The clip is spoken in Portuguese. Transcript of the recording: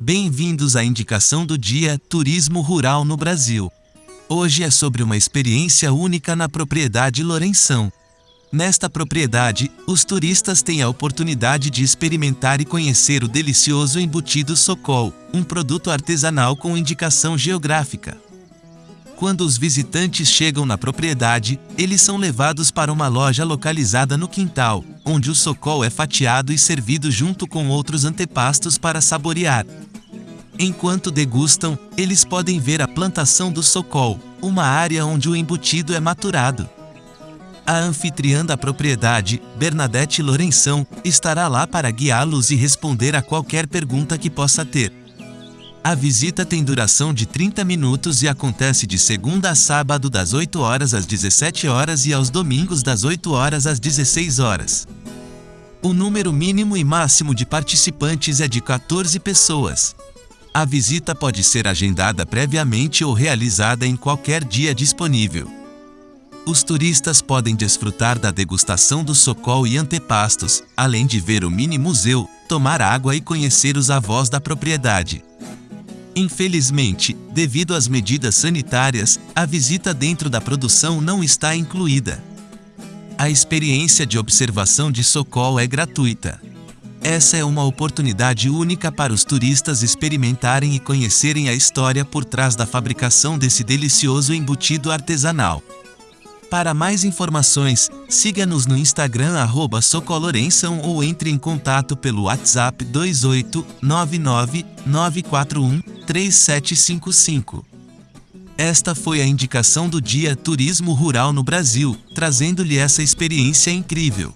Bem-vindos à indicação do dia Turismo Rural no Brasil. Hoje é sobre uma experiência única na propriedade Lourenção. Nesta propriedade, os turistas têm a oportunidade de experimentar e conhecer o delicioso embutido Socol, um produto artesanal com indicação geográfica. Quando os visitantes chegam na propriedade, eles são levados para uma loja localizada no quintal, onde o socol é fatiado e servido junto com outros antepastos para saborear. Enquanto degustam, eles podem ver a plantação do socol, uma área onde o embutido é maturado. A anfitriã da propriedade, Bernadette Lourenção, estará lá para guiá-los e responder a qualquer pergunta que possa ter. A visita tem duração de 30 minutos e acontece de segunda a sábado das 8 horas às 17 horas e aos domingos das 8 horas às 16 horas. O número mínimo e máximo de participantes é de 14 pessoas. A visita pode ser agendada previamente ou realizada em qualquer dia disponível. Os turistas podem desfrutar da degustação do socol e antepastos, além de ver o mini museu, tomar água e conhecer os avós da propriedade. Infelizmente, devido às medidas sanitárias, a visita dentro da produção não está incluída. A experiência de observação de Socol é gratuita. Essa é uma oportunidade única para os turistas experimentarem e conhecerem a história por trás da fabricação desse delicioso embutido artesanal. Para mais informações, siga-nos no Instagram arroba Socolorenção ou entre em contato pelo WhatsApp 28999413755. Esta foi a indicação do Dia Turismo Rural no Brasil, trazendo-lhe essa experiência incrível.